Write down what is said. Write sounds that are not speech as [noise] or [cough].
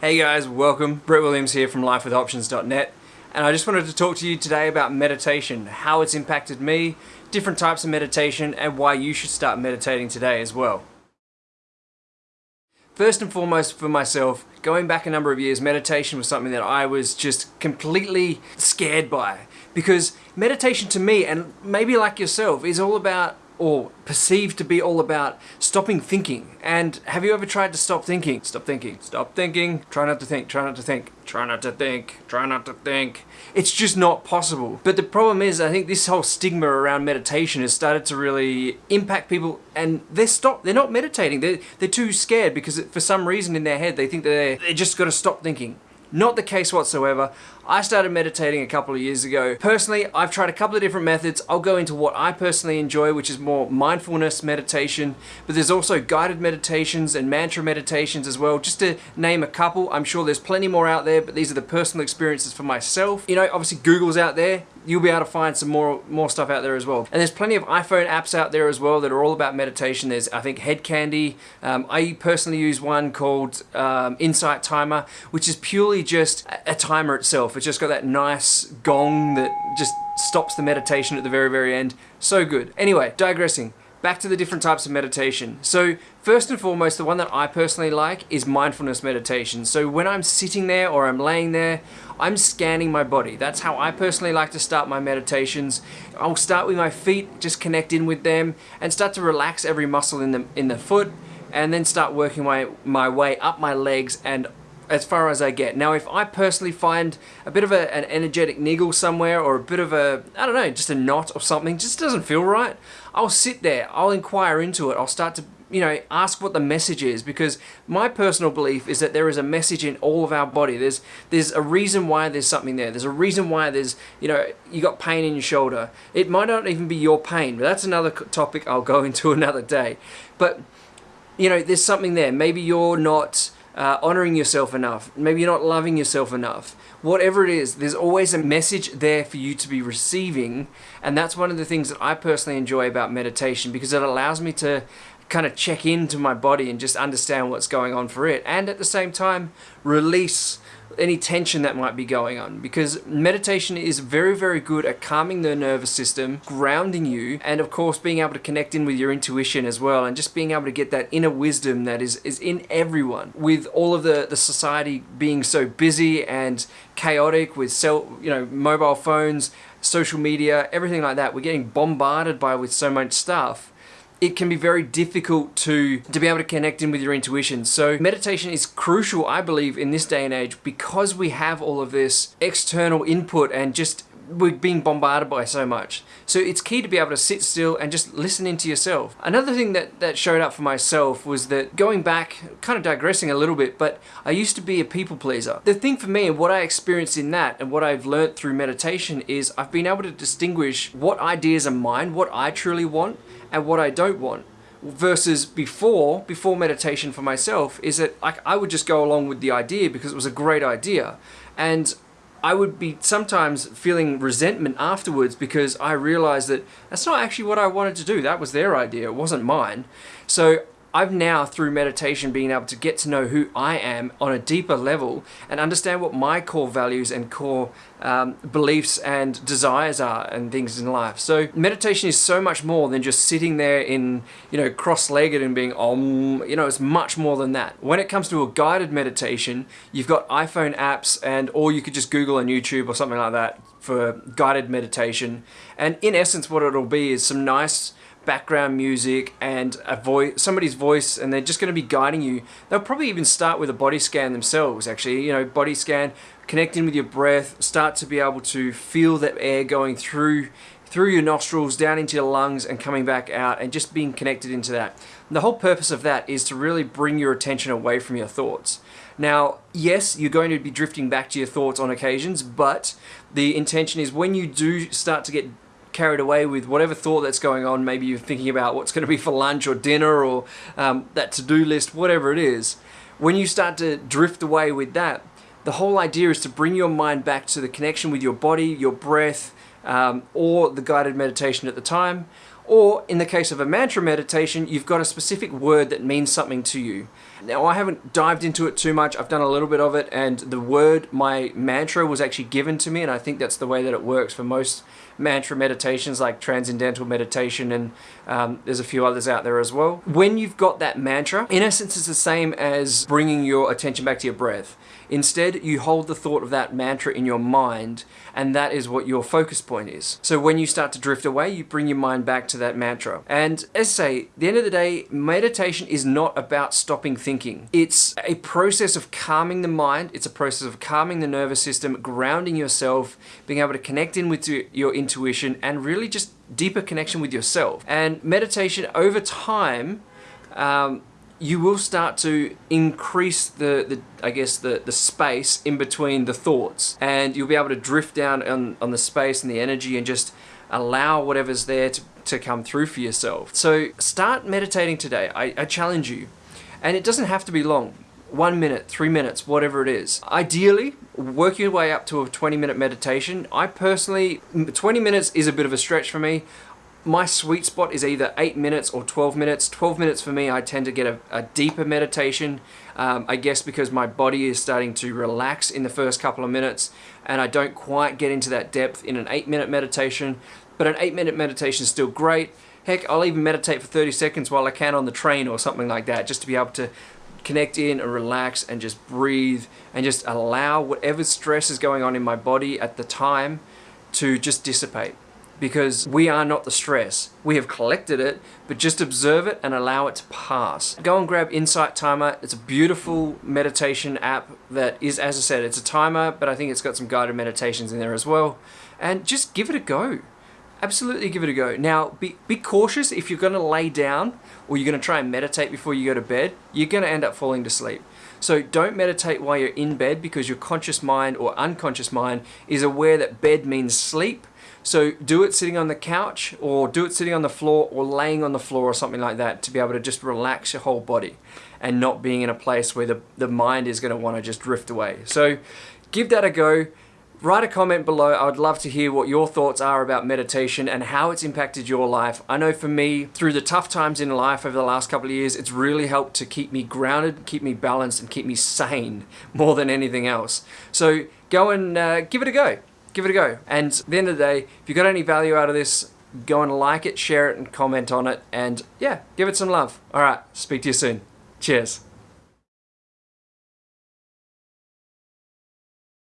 Hey guys, welcome. Brett Williams here from lifewithoptions.net and I just wanted to talk to you today about meditation, how it's impacted me, different types of meditation and why you should start meditating today as well. First and foremost for myself, going back a number of years, meditation was something that I was just completely scared by because meditation to me and maybe like yourself is all about or perceived to be all about stopping thinking. And have you ever tried to stop thinking? Stop thinking, stop thinking, try not to think, try not to think, try not to think, try not to think. It's just not possible. But the problem is, I think this whole stigma around meditation has started to really impact people and they're stop, they're not meditating. They're, they're too scared because for some reason in their head, they think that they're, they just got to stop thinking. Not the case whatsoever. I started meditating a couple of years ago. Personally, I've tried a couple of different methods. I'll go into what I personally enjoy, which is more mindfulness meditation, but there's also guided meditations and mantra meditations as well, just to name a couple. I'm sure there's plenty more out there, but these are the personal experiences for myself. You know, obviously Google's out there. You'll be able to find some more, more stuff out there as well. And there's plenty of iPhone apps out there as well that are all about meditation. There's, I think, Head Candy. Um, I personally use one called um, Insight Timer, which is purely just a timer itself. It's just got that nice gong that just stops the meditation at the very, very end. So good. Anyway, digressing. Back to the different types of meditation. So first and foremost, the one that I personally like is mindfulness meditation. So when I'm sitting there or I'm laying there, I'm scanning my body. That's how I personally like to start my meditations. I'll start with my feet, just connect in with them and start to relax every muscle in the, in the foot and then start working my, my way up my legs and as far as I get. Now, if I personally find a bit of a, an energetic niggle somewhere or a bit of a, I don't know, just a knot or something, just doesn't feel right, I'll sit there, I'll inquire into it, I'll start to you know, ask what the message is because my personal belief is that there is a message in all of our body. There's there's a reason why there's something there. There's a reason why there's, you know, you got pain in your shoulder. It might not even be your pain, but that's another topic I'll go [laughs] into another day. But, you know, there's something there. Maybe you're not uh, honoring yourself enough. Maybe you're not loving yourself enough. Whatever it is, there's always a message there for you to be receiving. And that's one of the things that I personally enjoy about meditation because it allows me to kind of check into my body and just understand what's going on for it. And at the same time, release any tension that might be going on because meditation is very very good at calming the nervous system grounding you and of course being able to connect in with your intuition as well and just being able to get that inner wisdom that is is in everyone with all of the the society being so busy and chaotic with cell you know mobile phones social media everything like that we're getting bombarded by with so much stuff it can be very difficult to, to be able to connect in with your intuition. So meditation is crucial, I believe, in this day and age because we have all of this external input and just we're being bombarded by so much. So it's key to be able to sit still and just listen into yourself. Another thing that, that showed up for myself was that going back, kind of digressing a little bit, but I used to be a people pleaser. The thing for me and what I experienced in that and what I've learned through meditation is I've been able to distinguish what ideas are mine, what I truly want, and what I don't want versus before before meditation for myself is that like I would just go along with the idea because it was a great idea and I would be sometimes feeling resentment afterwards because I realized that that's not actually what I wanted to do. That was their idea. It wasn't mine. So I've now, through meditation, been able to get to know who I am on a deeper level and understand what my core values and core um, beliefs and desires are and things in life. So meditation is so much more than just sitting there in, you know, cross-legged and being om, you know, it's much more than that. When it comes to a guided meditation, you've got iPhone apps and, or you could just Google on YouTube or something like that for guided meditation. And in essence, what it'll be is some nice background music and a voice, somebody's voice, and they're just going to be guiding you. They'll probably even start with a body scan themselves, actually. You know, body scan, connect in with your breath, start to be able to feel that air going through through your nostrils, down into your lungs, and coming back out, and just being connected into that. And the whole purpose of that is to really bring your attention away from your thoughts. Now, yes, you're going to be drifting back to your thoughts on occasions, but the intention is when you do start to get carried away with whatever thought that's going on. Maybe you're thinking about what's going to be for lunch or dinner or um, that to-do list, whatever it is. When you start to drift away with that, the whole idea is to bring your mind back to the connection with your body, your breath, um, or the guided meditation at the time. Or in the case of a mantra meditation, you've got a specific word that means something to you. Now, I haven't dived into it too much. I've done a little bit of it, and the word, my mantra, was actually given to me, and I think that's the way that it works for most mantra meditations like transcendental meditation and um, there's a few others out there as well. When you've got that mantra, in essence it's the same as bringing your attention back to your breath. Instead, you hold the thought of that mantra in your mind, and that is what your focus point is. So when you start to drift away, you bring your mind back to that mantra. And as I say, the end of the day, meditation is not about stopping thinking. It's a process of calming the mind, it's a process of calming the nervous system, grounding yourself, being able to connect in with your intuition, and really just deeper connection with yourself. And meditation over time, um, you will start to increase the, the I guess the, the space in between the thoughts and you'll be able to drift down on, on the space and the energy and just allow whatever's there to, to come through for yourself. So start meditating today. I, I challenge you. And it doesn't have to be long. One minute, three minutes, whatever it is. Ideally, work your way up to a 20 minute meditation. I personally, 20 minutes is a bit of a stretch for me my sweet spot is either 8 minutes or 12 minutes. 12 minutes for me, I tend to get a, a deeper meditation, um, I guess because my body is starting to relax in the first couple of minutes and I don't quite get into that depth in an 8 minute meditation, but an 8 minute meditation is still great. Heck, I'll even meditate for 30 seconds while I can on the train or something like that, just to be able to connect in and relax and just breathe and just allow whatever stress is going on in my body at the time to just dissipate because we are not the stress. We have collected it, but just observe it and allow it to pass. Go and grab Insight Timer. It's a beautiful meditation app that is, as I said, it's a timer, but I think it's got some guided meditations in there as well. And just give it a go. Absolutely give it a go. Now, be, be cautious if you're going to lay down or you're going to try and meditate before you go to bed, you're going to end up falling to sleep. So don't meditate while you're in bed because your conscious mind or unconscious mind is aware that bed means sleep so do it sitting on the couch or do it sitting on the floor or laying on the floor or something like that to be able to just relax your whole body and not being in a place where the, the mind is going to want to just drift away. So give that a go. Write a comment below. I would love to hear what your thoughts are about meditation and how it's impacted your life. I know for me, through the tough times in life over the last couple of years, it's really helped to keep me grounded, keep me balanced, and keep me sane [laughs] more than anything else. So go and uh, give it a go give it a go. And at the end of the day, if you got any value out of this, go and like it, share it, and comment on it. And yeah, give it some love. All right, speak to you soon. Cheers.